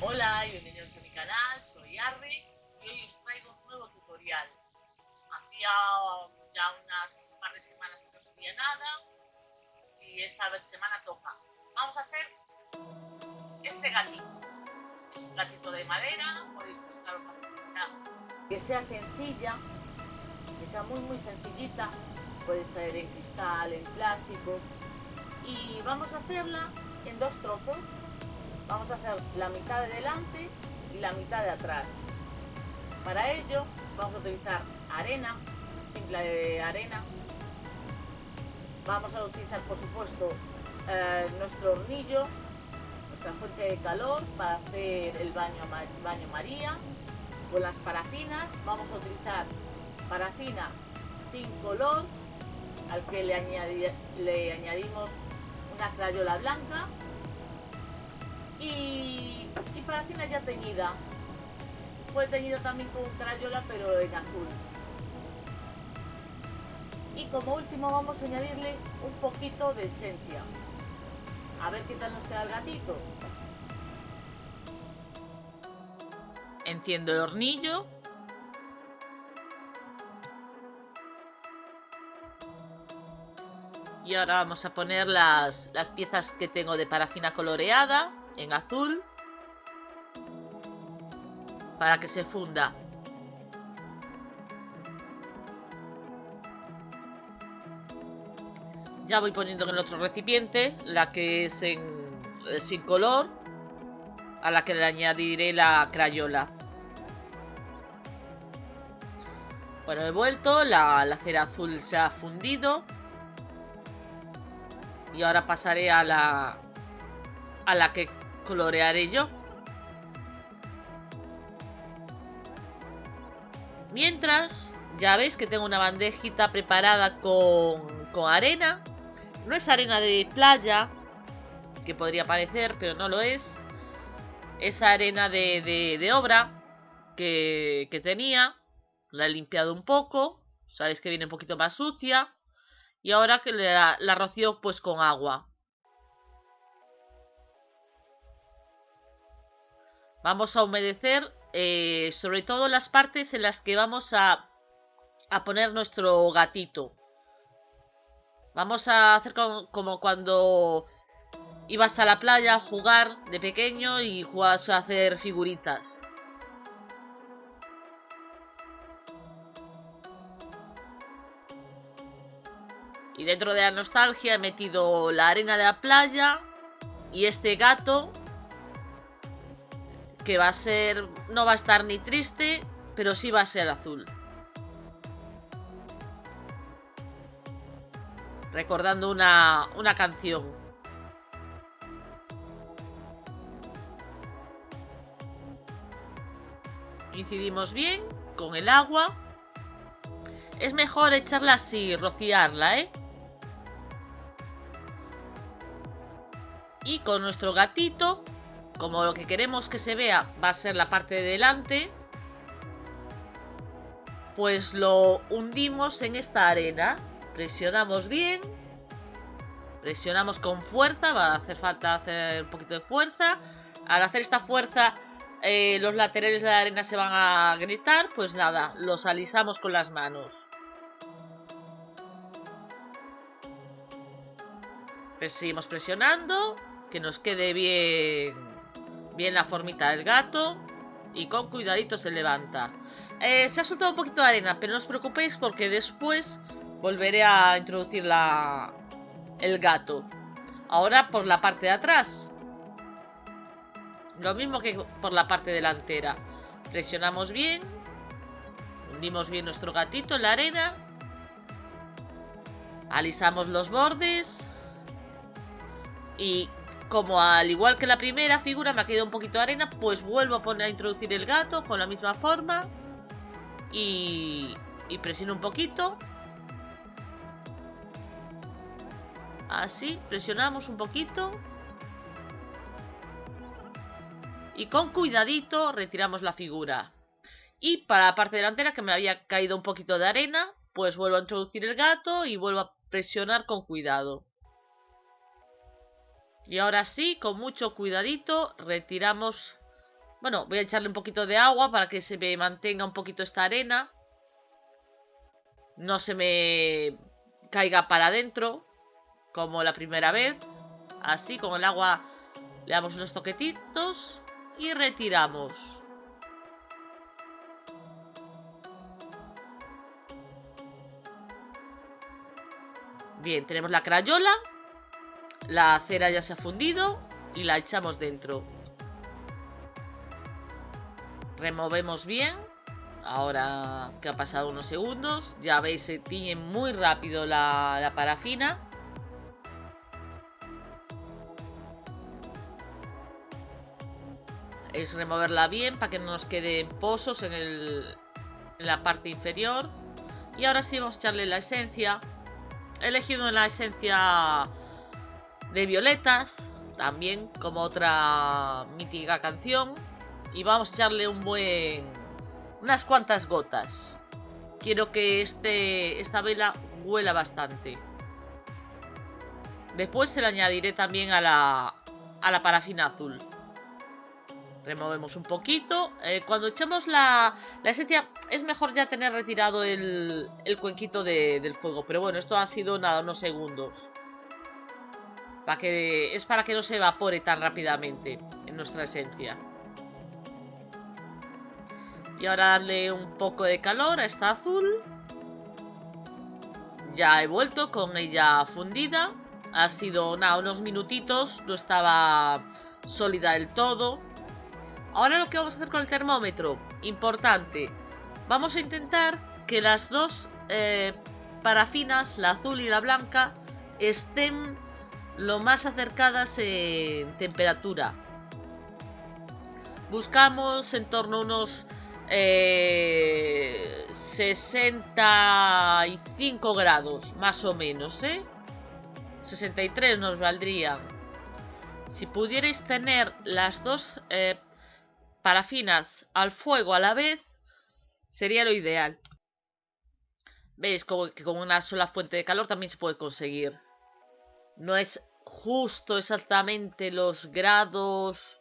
Hola y bienvenidos a mi canal, soy Arri y hoy os traigo un nuevo tutorial. Hacía ya unas par de semanas que no subía nada y esta vez semana toca. Vamos a hacer este gatito. Es un gatito de madera, podéis buscar una que sea sencilla, que sea muy muy sencillita, puede ser en cristal, en plástico y vamos a hacerla en dos trozos vamos a hacer la mitad de delante y la mitad de atrás. Para ello vamos a utilizar arena, simple de arena. Vamos a utilizar por supuesto eh, nuestro hornillo, nuestra fuente de calor para hacer el baño, baño María. Con las parafinas vamos a utilizar parafina sin color al que le, le añadimos una crayola blanca y, y parafina ya teñida. Fue teñido también con crayola pero en azul. Y como último vamos a añadirle un poquito de esencia. A ver qué tal nos queda el gatito. Enciendo el hornillo. Y ahora vamos a poner las, las piezas que tengo de parafina coloreada en azul para que se funda. Ya voy poniendo en el otro recipiente la que es en, eh, sin color, a la que le añadiré la crayola. Bueno, he vuelto, la, la cera azul se ha fundido. Y ahora pasaré a la, a la que colorearé yo. Mientras, ya veis que tengo una bandejita preparada con, con arena. No es arena de playa, que podría parecer, pero no lo es. Es arena de, obra que, que, tenía. La he limpiado un poco. Sabéis que viene un poquito más sucia. Y ahora que la, la rocío pues con agua. Vamos a humedecer eh, sobre todo las partes en las que vamos a, a poner nuestro gatito. Vamos a hacer como, cuando ibas a la playa a jugar de pequeño y jugabas a hacer figuritas. Y dentro de la nostalgia he metido la arena de la playa y este gato que va a ser... No va a estar ni triste, pero sí va a ser azul. Recordando una, una canción. Incidimos bien con el agua. Es mejor echarla así, rociarla, ¿eh? Y con nuestro gatito como lo que queremos que se vea va a ser la parte de delante, pues lo hundimos en esta arena. Presionamos bien. Presionamos con fuerza, va a hacer falta hacer un poquito de fuerza. Al hacer esta fuerza, eh, los laterales de la arena se van a gritar, pues nada, los alisamos con las manos. Pues seguimos presionando, que nos quede bien Bien la formita del gato. Y con cuidadito se levanta. Eh, se ha soltado un poquito de arena, pero no os preocupéis porque después volveré a introducir la, el gato. Ahora por la parte de atrás. Lo mismo que por la parte delantera. Presionamos bien. Hundimos bien nuestro gatito en la arena. Alisamos los bordes. Y como al igual que la primera figura me ha quedado un poquito de arena, pues vuelvo a poner a introducir el gato con la misma forma. Y, y presiono un poquito. Así, presionamos un poquito. Y con cuidadito retiramos la figura. Y para la parte delantera que me había caído un poquito de arena, pues vuelvo a introducir el gato y vuelvo a presionar con cuidado. Y ahora sí, con mucho cuidadito, retiramos Bueno, voy a echarle un poquito de agua para que se me mantenga un poquito esta arena. No se me caiga para adentro, como la primera vez. Así, con el agua le damos unos toquetitos y retiramos. Bien, tenemos la crayola. La cera ya se ha fundido y la echamos dentro. Removemos bien. Ahora que ha pasado unos segundos, ya veis, se tiñe muy rápido la, la parafina. Es removerla bien para que no nos queden pozos en, el, en la parte inferior. Y ahora sí vamos a echarle la esencia. He elegido la esencia de violetas, también como otra mítica canción. Y vamos a echarle un buen... unas cuantas gotas. Quiero que este, esta vela huela bastante. Después se la añadiré también a la, a la parafina azul. Removemos un poquito. Eh, cuando echemos la, la, esencia, es mejor ya tener retirado el, el cuenquito de, del fuego. Pero bueno, esto ha sido nada, unos segundos. Es para que no se evapore tan rápidamente en nuestra esencia. Y ahora darle un poco de calor a esta azul. Ya he vuelto con ella fundida. Ha sido nada, unos minutitos. No estaba sólida del todo. Ahora lo que vamos a hacer con el termómetro, importante, vamos a intentar que las dos eh, parafinas, la azul y la blanca, estén lo más acercadas en temperatura. Buscamos en torno a unos eh, 65 grados, más o menos, ¿eh? 63 nos valdrían. Si pudierais tener las dos eh, parafinas al fuego a la vez, sería lo ideal. Veis que con una sola fuente de calor también se puede conseguir. No es justo exactamente los grados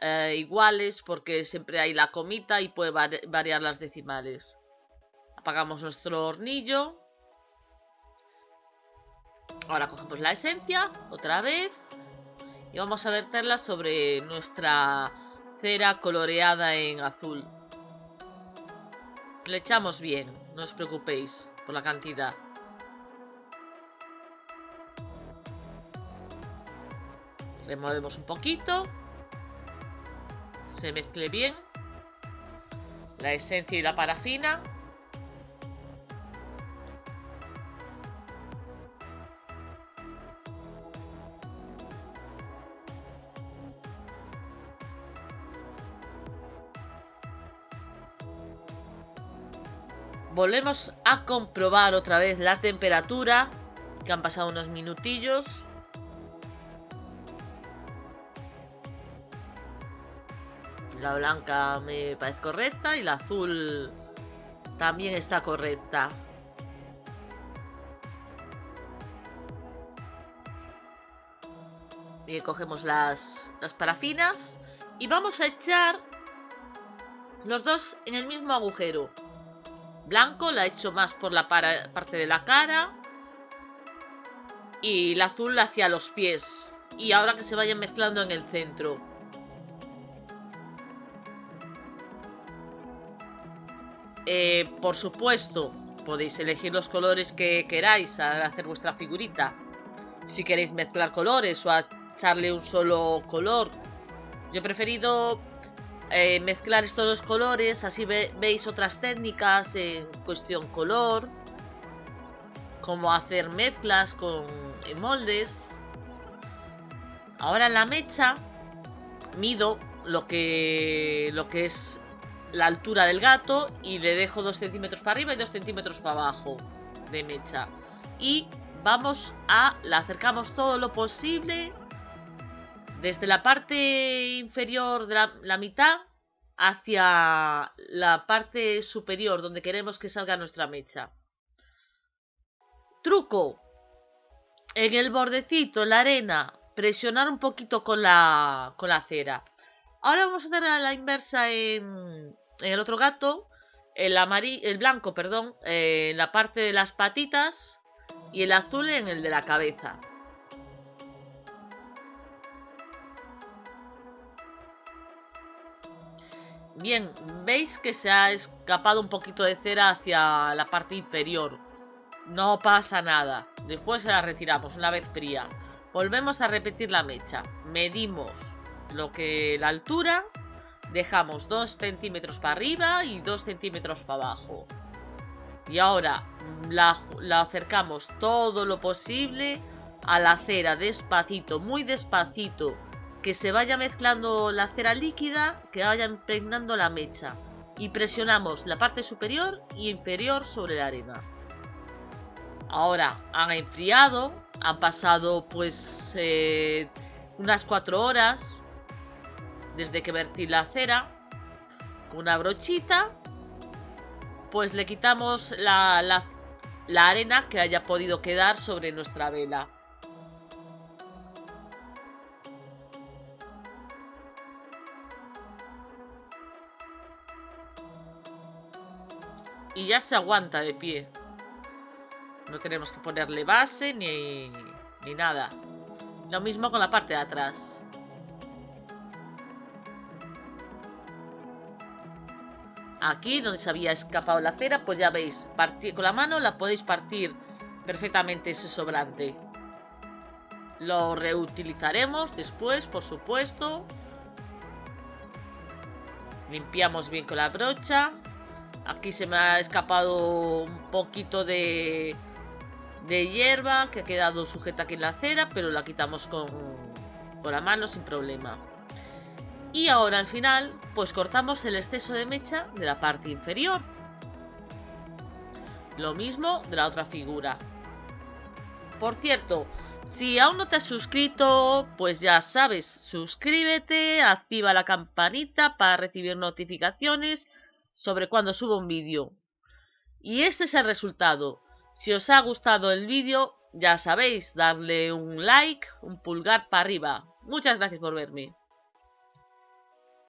eh, iguales porque siempre hay la comita y puede variar las decimales. Apagamos nuestro hornillo. Ahora cogemos la esencia otra vez y vamos a verterla sobre nuestra cera coloreada en azul. Le echamos bien, no os preocupéis por la cantidad. Removemos un poquito. Se mezcle bien. La esencia y la parafina. Volvemos a comprobar otra vez la temperatura, que han pasado unos minutillos. La blanca me parece correcta y la azul también está correcta. Bien, cogemos las, las parafinas y vamos a echar los dos en el mismo agujero blanco, la he hecho más por la parte de la cara. Y la azul hacia los pies. Y ahora que se vayan mezclando en el centro. Eh, por supuesto, podéis elegir los colores que queráis al hacer vuestra figurita. Si queréis mezclar colores o echarle un solo color. Yo he preferido eh, mezclar estos dos colores, así veis otras técnicas en cuestión color, como hacer mezclas con moldes. Ahora en la mecha mido lo que, lo que es la altura del gato y le dejo 2 centímetros para arriba y 2 centímetros para abajo de mecha. Y vamos a, la acercamos todo lo posible desde la parte inferior de la, mitad hacia la parte superior donde queremos que salga nuestra mecha. Truco. En el bordecito, en la arena, presionar un poquito con la, con la cera. Ahora vamos a hacer la inversa en, el otro gato. El, amarillo, el blanco, perdón, en la parte de las patitas y el azul en el de la cabeza. Bien, veis que se ha escapado un poquito de cera hacia la parte inferior. No pasa nada. Después se la retiramos una vez fría. Volvemos a repetir la mecha. Medimos lo que la altura. Dejamos 2 centímetros para arriba y 2 centímetros para abajo. Y ahora la, acercamos todo lo posible a la cera despacito, muy despacito que se vaya mezclando la cera líquida, que vaya impregnando la mecha. Y presionamos la parte superior y inferior sobre la arena. Ahora han enfriado, han pasado pues eh, unas 4 horas desde que vertí la cera. Con una brochita, pues le quitamos la, la arena que haya podido quedar sobre nuestra vela. y ya se aguanta de pie. No tenemos que ponerle base ni, ni nada. Lo mismo con la parte de atrás. Aquí donde se había escapado la cera, pues ya veis, con la mano la podéis partir perfectamente ese sobrante. Lo reutilizaremos después, por supuesto. Limpiamos bien con la brocha. Aquí se me ha escapado un poquito de, de hierba que ha quedado sujeta aquí en la acera, pero la quitamos con, con la mano sin problema. Y ahora al final, pues cortamos el exceso de mecha de la parte inferior. Lo mismo de la otra figura. Por cierto, si aún no te has suscrito, pues ya sabes, suscríbete, activa la campanita para recibir notificaciones sobre cuando subo un vídeo. Y este es el resultado. Si os ha gustado el vídeo, ya sabéis, darle un like, un pulgar para arriba. Muchas gracias por verme.